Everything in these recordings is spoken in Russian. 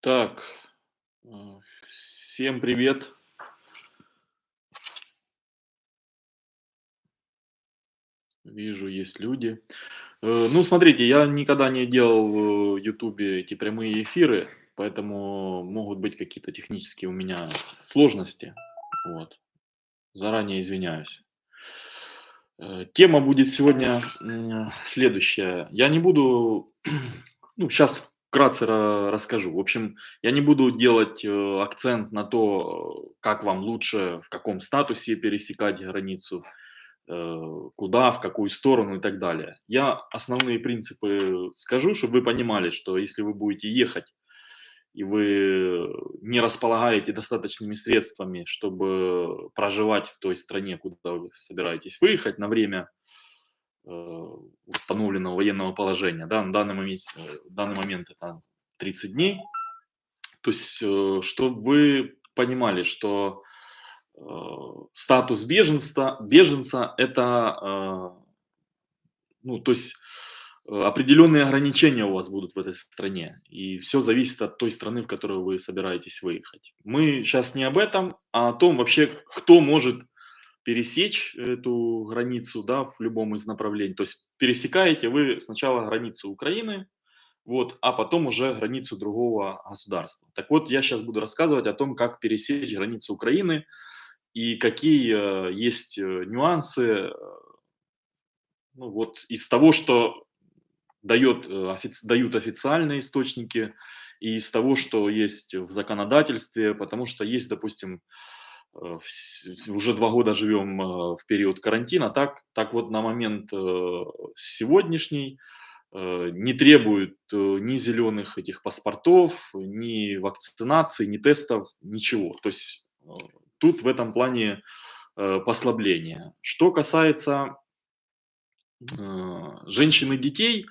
Так, э, всем привет. Вижу, есть люди. Э, ну, смотрите, я никогда не делал в "Ютубе" эти прямые эфиры, поэтому могут быть какие-то технические у меня сложности. Вот. Заранее извиняюсь. Э, тема будет сегодня, следующая. Я не буду, ну, сейчас вкратце ра расскажу. В общем, я не буду делать, э, акцент на то, как вам лучше, в каком статусе пересекать границу, э, куда, в какую сторону и так далее. Я основные принципы скажу, чтобы вы понимали, что если вы будете ехать и вы не располагаете достаточными средствами, чтобы проживать в той стране, куда вы собираетесь выехать на время установленного военного положения, да, на данный момент, э, данный момент это 30 дней. То есть, э, чтобы вы понимали, что э, статус беженца, беженца это, э, ну, то есть э, определенные ограничения у вас будут в этой стране, и все зависит от той страны, в которую вы собираетесь выехать. Мы сейчас не об этом, а о том вообще, кто может пересечь эту границу, да, в любом из направлений. То есть пересекаете вы сначала границу Украины, вот, а потом уже границу другого государства. Так вот, я сейчас буду рассказывать о том, как пересечь границу Украины и какие э, есть э, нюансы, ну, вот из того, что дает, э, офици- дают официальные источники, и из того, что есть в законодательстве, потому что есть, допустим, уже два года живем э, в период карантина, так, так вот на момент э, сегодняшний э, не требуют э, ни зеленых этих паспортов, ни вакцинации, ни тестов, ничего. То есть э, тут в этом плане э, послабление. Что касается э, женщин и детей,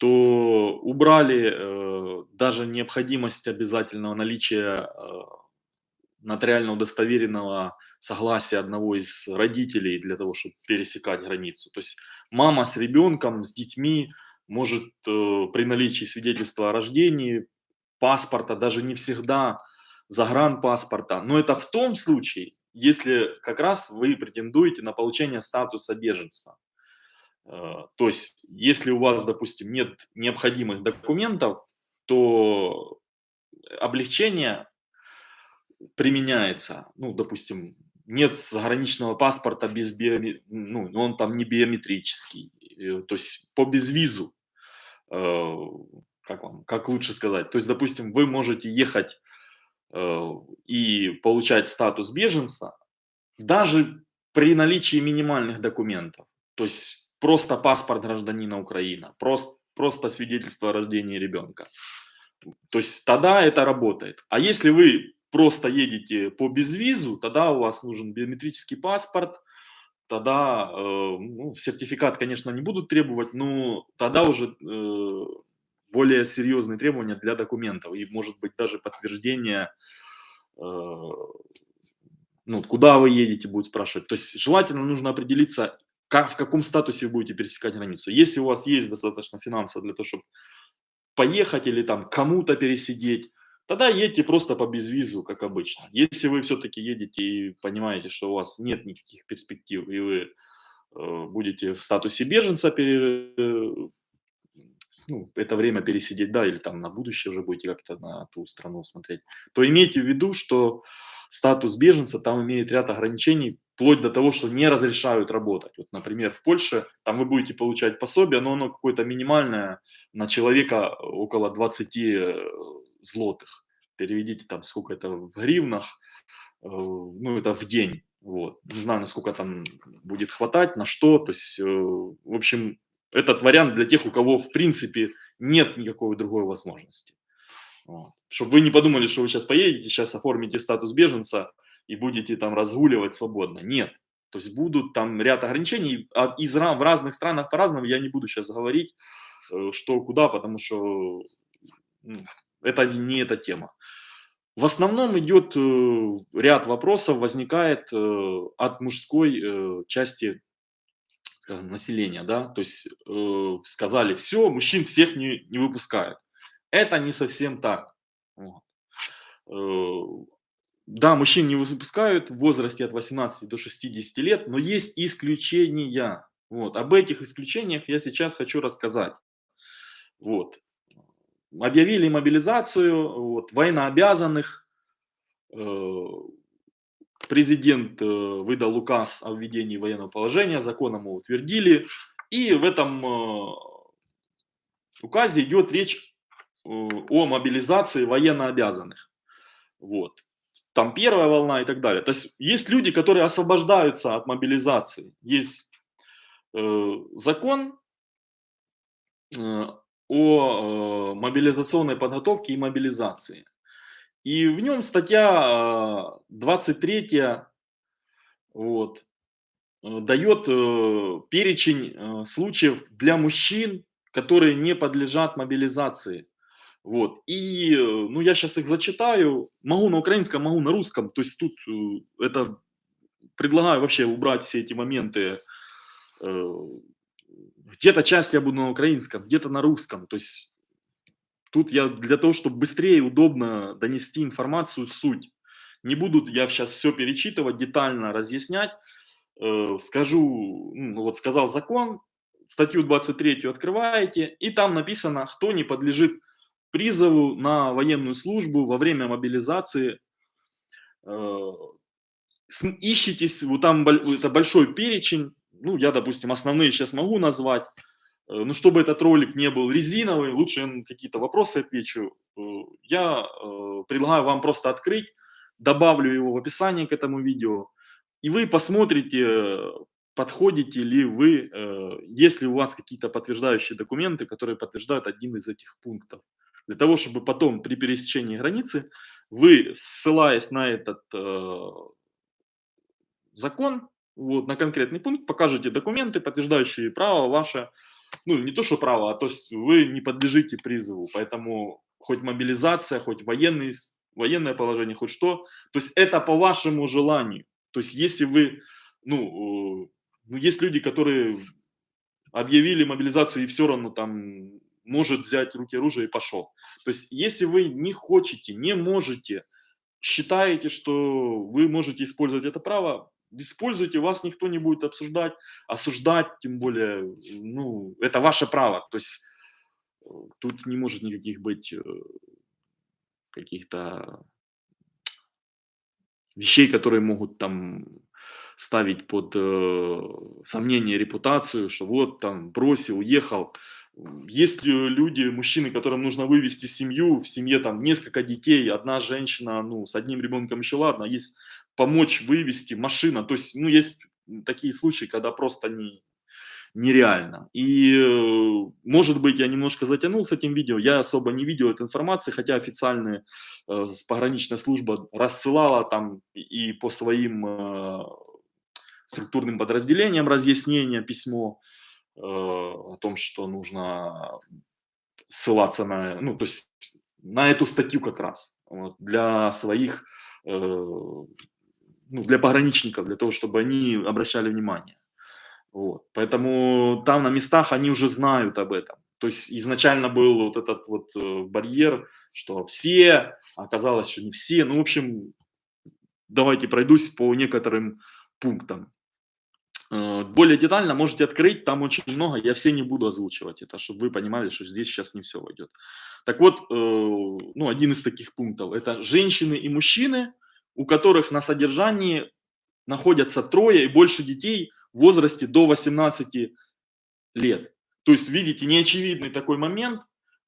то убрали э, даже необходимость обязательного наличия э, нотариально удостоверенного согласия одного из родителей для того, чтобы пересекать границу. То есть мама с ребенком, с детьми может э, при наличии свидетельства о рождении, паспорта, даже не всегда загранпаспорта, но это в том случае, если как раз вы претендуете на получение статуса беженца. Э, То есть, если у вас, допустим, нет необходимых документов, то облегчение применяется, ну, допустим, нет заграничного паспорта без биоме ну, он там не биометрический, э, то есть по безвизу, э, как вам, как лучше сказать, то есть, допустим, вы можете ехать, э, и получать статус беженца даже при наличии минимальных документов, то есть просто паспорт гражданина Украины, прост просто свидетельство о рождении ребенка. То есть тогда это работает. А если вы просто едете по безвизу, тогда у вас нужен биометрический паспорт, тогда, э, ну, сертификат, конечно, не будут требовать, но тогда уже э, более серьезные требования для документов и, может быть, даже подтверждение, э, ну, куда вы едете, будут спрашивать. То есть желательно нужно определиться, как, в каком статусе вы будете пересекать границу. Если у вас есть достаточно финансов для того, чтобы поехать или там кому-то пересидеть, тогда едьте просто по безвизу, как обычно. Если вы все-таки едете и понимаете, что у вас нет никаких перспектив, и вы э, будете в статусе беженца пере- э, ну, это время пересидеть, да, или там на будущее уже будете как-то на ту страну смотреть, то имейте в виду, что статус беженца там имеет ряд ограничений, вплоть до того, что не разрешают работать. Вот, например, в Польше там вы будете получать пособие, но оно какое-то минимальное, на человека около 20 э, злотых. Переведите там сколько это в гривнах, э, ну это в день. Вот. Не знаю, насколько там будет хватать, на что. То есть, э, в общем, этот вариант для тех, у кого в принципе нет никакой другой возможности. Вот. Чтобы вы не подумали, что вы сейчас поедете, сейчас оформите статус беженца и будете там разгуливать свободно. Нет. То есть будут там ряд ограничений. Из, в разных странах по-разному. Я не буду сейчас говорить, э, что куда, потому что ну, это не эта тема. В основном идет э, ряд вопросов, возникает э, от мужской части скажем, населения, да, то есть сказали, все, мужчин всех не, не выпускают. Это не совсем так. Вот. Э, да, мужчин не выпускают в возрасте от 18 до 60 лет, но есть исключения. Вот. Об этих исключениях я сейчас хочу рассказать. Вот. Объявили мобилизацию вот, военнообязанных. Э, президент э, выдал указ о введении военного положения, законом его утвердили. И в этом указе идет речь о мобилизации военнообязанных. Вот. Там первая волна и так далее. То есть есть люди, которые освобождаются от мобилизации. Есть э, закон э, о э, мобилизационной подготовке и мобилизации. И в нем статья 23 э, вот, э, дает э, перечень э, случаев для мужчин, которые не подлежат мобилизации. Вот. И, э, ну, я сейчас их зачитаю. Могу на украинском, могу на русском. То есть тут э, это предлагаю вообще убрать все эти моменты. Э, где-то часть я буду на украинском, где-то на русском. То есть тут я для того, чтобы быстрее и удобно донести информацию, суть. Не буду я сейчас все перечитывать, детально разъяснять. Скажу, ну, вот сказал закон, статью 23 открываете, и там написано, кто не подлежит призову на военную службу во время мобилизации. Э, ищитесь, вот там это большой перечень, ну, я, допустим, основные сейчас могу назвать, э, но чтобы этот ролик не был резиновый, лучше я какие-то вопросы отвечу. Э, я предлагаю вам просто открыть, добавлю его в описание к этому видео, и вы посмотрите, подходите ли вы, если у вас какие-то подтверждающие документы, которые подтверждают один из этих пунктов для того, чтобы потом при пересечении границы вы, ссылаясь на этот э, закон, вот, на конкретный пункт, покажете документы, подтверждающие право ваше, ну, не то, что право, а то есть вы не подлежите призыву, поэтому хоть мобилизация, хоть военный, военное положение, хоть что, то есть это по вашему желанию. То есть если вы, ну, э, ну есть люди, которые объявили мобилизацию и все равно там может взять в руки оружие и пошел. То есть, если вы не хотите, не можете, считаете, что вы можете использовать это право, используйте, вас никто не будет обсуждать, осуждать, тем более, ну, это ваше право. То есть, тут не может никаких быть э, каких-то вещей, которые могут там ставить под э, сомнение репутацию, что вот там бросил, уехал. Есть люди, мужчины, которым нужно вывести семью, в семье там несколько детей, одна женщина, ну, с одним ребенком еще ладно, есть помочь вывести машина, то есть, ну, есть такие случаи, когда просто не, нереально. И, э, может быть, я немножко затянул с этим видео, я особо не видел этой информации, хотя официальная э, пограничная служба рассылала там и по своим э, структурным подразделениям разъяснения, письмо, Э, о том, что нужно ссылаться на, ну, то есть на эту статью как раз вот, для своих, э, ну, для пограничников, для того, чтобы они обращали внимание. Вот. Поэтому там на местах они уже знают об этом. То есть изначально был вот этот вот э, барьер, что все, оказалось, что не все. Ну, в общем, давайте пройдусь по некоторым пунктам. Э, более детально можете открыть, там очень много, я все не буду озвучивать это, чтобы вы понимали, что здесь сейчас не все войдет. Так вот, э, ну, один из таких пунктов, это женщины и мужчины, у которых на содержании находятся трое и больше детей в возрасте до 18 лет. То есть, видите, неочевидный такой момент,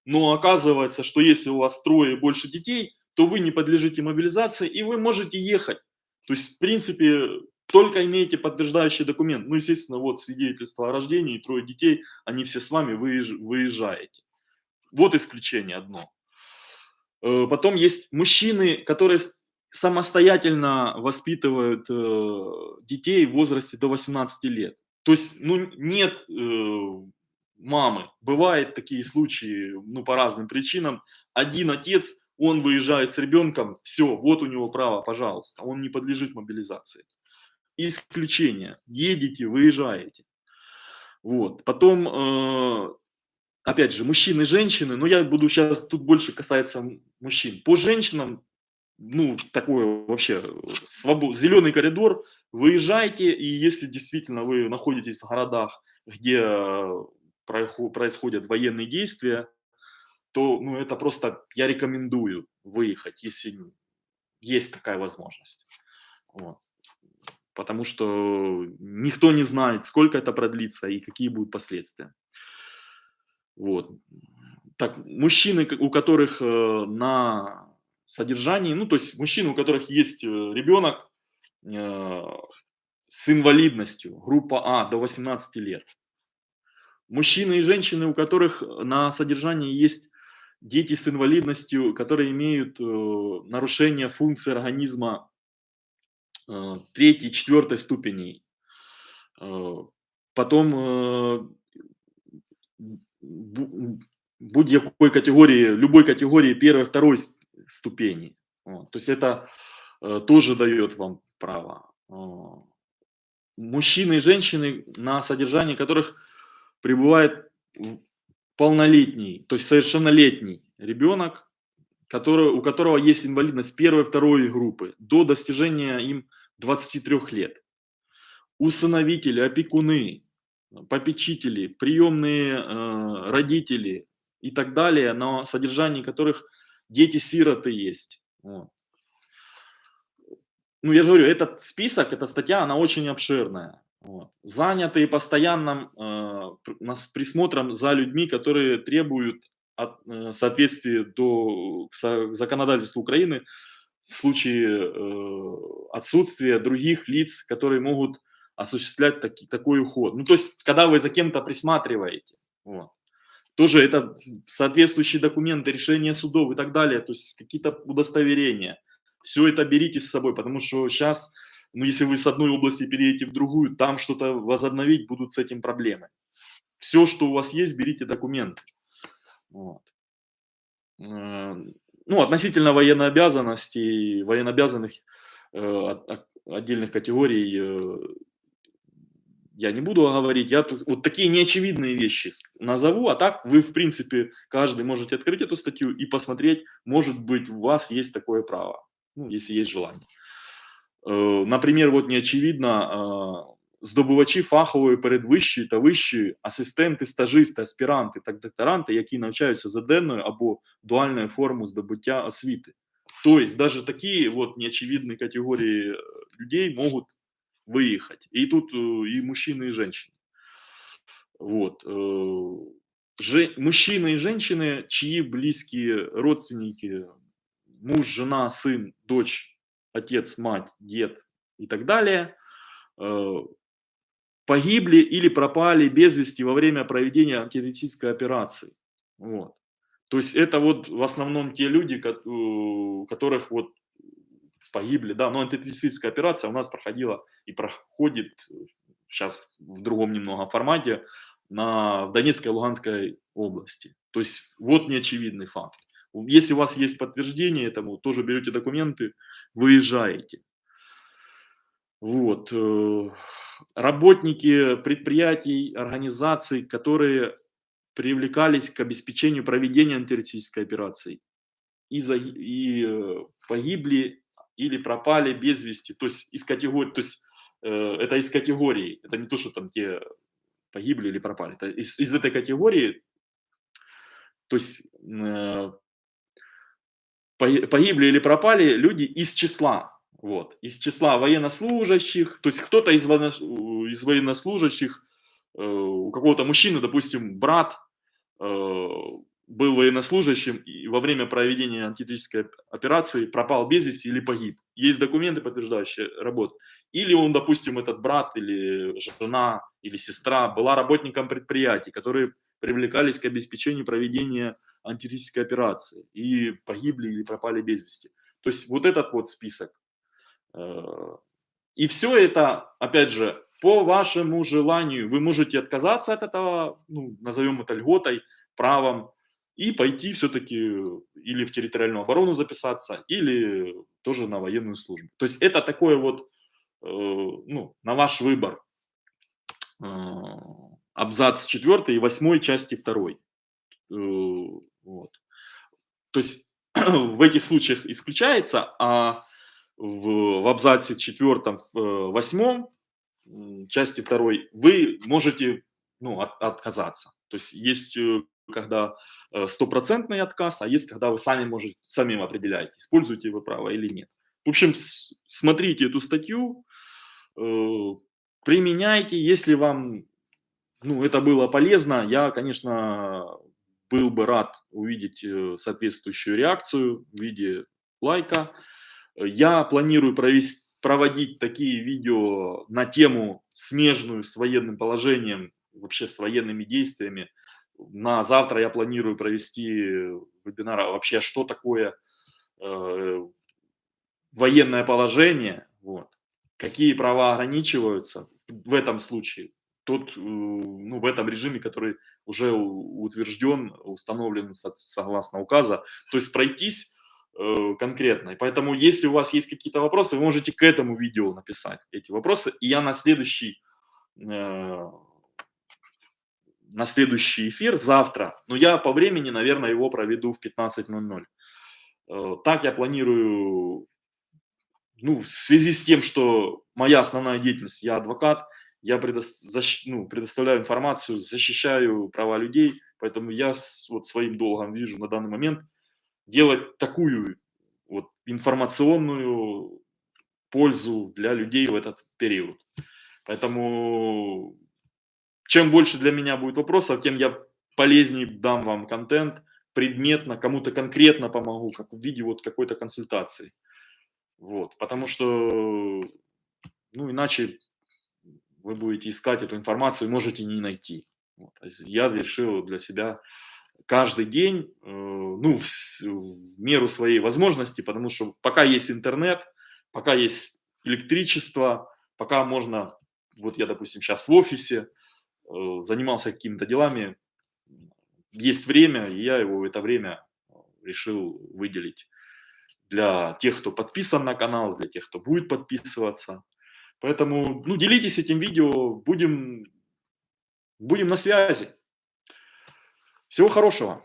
но оказывается, что если у вас трое и больше детей, то вы не подлежите мобилизации и вы можете ехать. То есть, в принципе, только имеете подтверждающий документ, ну, естественно, вот свидетельство о рождении, трое детей, они все с вами выезжаете. Вот исключение одно. Э, потом есть мужчины, которые самостоятельно воспитывают э, детей в возрасте до 18 лет. То есть, ну, нет э, мамы. Бывают такие случаи, ну, по разным причинам. Один отец, он выезжает с ребенком, все, вот у него право, пожалуйста, он не подлежит мобилизации исключение. Едете, выезжаете. Вот. Потом, э, опять же, мужчины, женщины, но я буду сейчас, тут больше касается мужчин. По женщинам, ну, такое вообще, свобод... зеленый коридор, выезжайте, и если действительно вы находитесь в городах, где э, происходят военные действия, то ну, это просто я рекомендую выехать, если есть такая возможность. Вот. Потому что никто не знает, сколько это продлится и какие будут последствия. Вот. Так, мужчины, у которых э, на содержании, ну, то есть мужчины, у которых есть э, ребенок э, с инвалидностью, группа А, до 18 лет. Мужчины и женщины, у которых на содержании есть дети с инвалидностью, которые имеют нарушение функции организма третьей, четвертой ступеней. Э, потом э, будь какой категории, любой категории первой, второй ступени. То есть это э, тоже дает вам право. Э, мужчины и женщины, на содержании которых пребывает полнолетний, то есть совершеннолетний ребенок, который, у которого есть инвалидность первой, второй группы, до достижения им 23 лет. Усыновители, опекуны, попечители, приемные э, родители и так далее, на содержании которых дети-сироты есть. Вот. Ну, я же говорю, этот список, эта статья, она очень обширная. Вот. Занятые постоянным э, присмотром за людьми, которые требуют от, э, соответствия до, к законодательству Украины в случае э, отсутствия других лиц, которые могут осуществлять таки, такой уход. Ну, то есть, когда вы за кем-то присматриваете, вот. тоже это соответствующие документы, решения судов и так далее, то есть какие-то удостоверения. Все это берите с собой, потому что сейчас но если вы с одной области переедете в другую, там что-то возобновить будут с этим проблемы. Все, что у вас есть, берите документы. Вот. Э, ну, относительно военнообязанностей, военнообязанных э, отдельных категорий э, я не буду говорить. Я тут вот такие неочевидные вещи назову, а так вы, в принципе, каждый можете открыть эту статью и посмотреть, может быть, у вас есть такое право, ну, если есть желание. Э, наприклад, от не очевидно, здобувачі фахової передвищої та вищої, асистенти, стажисти, аспіранти та докторанти, які навчаються за денною або дуальною формою здобуття освіти. То есть даже такие вот неочевидные категории людей могут выехать. И тут и мужчины, и женщины. Вот. Же, мужчины и женщины, чьи близкие родственники, муж, жена, сын, дочь, отец, мать, дед и так далее, э, погибли или пропали без вести во время проведения антитеррористической операции. Вот. То есть это вот в основном те люди, которых вот погибли, да, но антитеррористическая операция у нас проходила и проходит сейчас в другом немного формате на, в Донецкой и Луганской области. То есть вот неочевидный факт. Если у вас есть подтверждение этому, тоже берете документы, выезжаете. Вот. Э, работники предприятий, организаций, которые привлекались к обеспечению проведения антитеррористической операции. И, за, и э, погибли или пропали без вести, то есть из категории, то есть э, это из категории, это не то, что там те погибли или пропали, это из, из этой категории, то есть э, погибли или пропали люди из числа, вот, из числа военнослужащих, то есть кто-то из, военно, из военнослужащих, э, у какого-то мужчины, допустим, брат э, был военнослужащим и во время проведения антитеррористической операции пропал без вести или погиб. Есть документы, подтверждающие работу. Или он, допустим, этот брат или жена или сестра была работником предприятий, которые привлекались к обеспечению проведения антитеррористической операции и погибли или пропали без вести. То есть вот этот вот список. Э, и все это, опять же, по вашему желанию. Вы можете отказаться от этого, ну, назовем это льготой, правом, и пойти все-таки или в территориальную оборону записаться, или тоже на военную службу. То есть это такое вот, э, ну, на ваш выбор. Э, абзац 4 и 8 части 2. вот. То есть в этих случаях исключается, а в, в абзаце четвертом, восьмом, части второй, вы можете ну, от, отказаться. То есть есть когда стопроцентный отказ, а есть когда вы сами можете, сами определяете, используете вы право или нет. В общем, смотрите эту статью, применяйте, если вам ну, это было полезно, я, конечно, был бы рад увидеть э, соответствующую реакцию в виде лайка. Я планирую провести, проводить такие видео на тему смежную с военным положением, вообще с военными действиями. На завтра я планирую провести вебинар а вообще, что такое э, военное положение, вот, какие права ограничиваются в этом случае, тот, э, ну, в этом режиме, который уже утвержден, установлен согласно указа, то есть пройтись конкретно. И поэтому, если у вас есть какие-то вопросы, вы можете к этому видео написать эти вопросы, и я на следующий, э, на следующий эфир завтра, но я по времени, наверное, его проведу в 15.00. Э, так я планирую, ну, в связи с тем, что моя основная деятельность, я адвокат, я предо, защ, ну, предоставляю информацию, защищаю права людей, поэтому я с, вот своим долгом вижу на данный момент делать такую вот информационную пользу для людей в этот период. Поэтому чем больше для меня будет вопросов, тем я полезнее дам вам контент, предметно, кому-то конкретно помогу, как в виде вот какой-то консультации. Вот, потому что, ну, иначе вы будете искать эту информацию, можете не найти. Вот. Я решил для себя каждый день, э, ну, в, в меру своей возможности, потому что пока есть интернет, пока есть электричество, пока можно, вот я, допустим, сейчас в офисе, э, занимался какими-то делами, есть время, и я его в это время решил выделить для тех, кто подписан на канал, для тех, кто будет подписываться. Поэтому ну, делитесь этим видео, будем, будем на связи. Всего хорошего.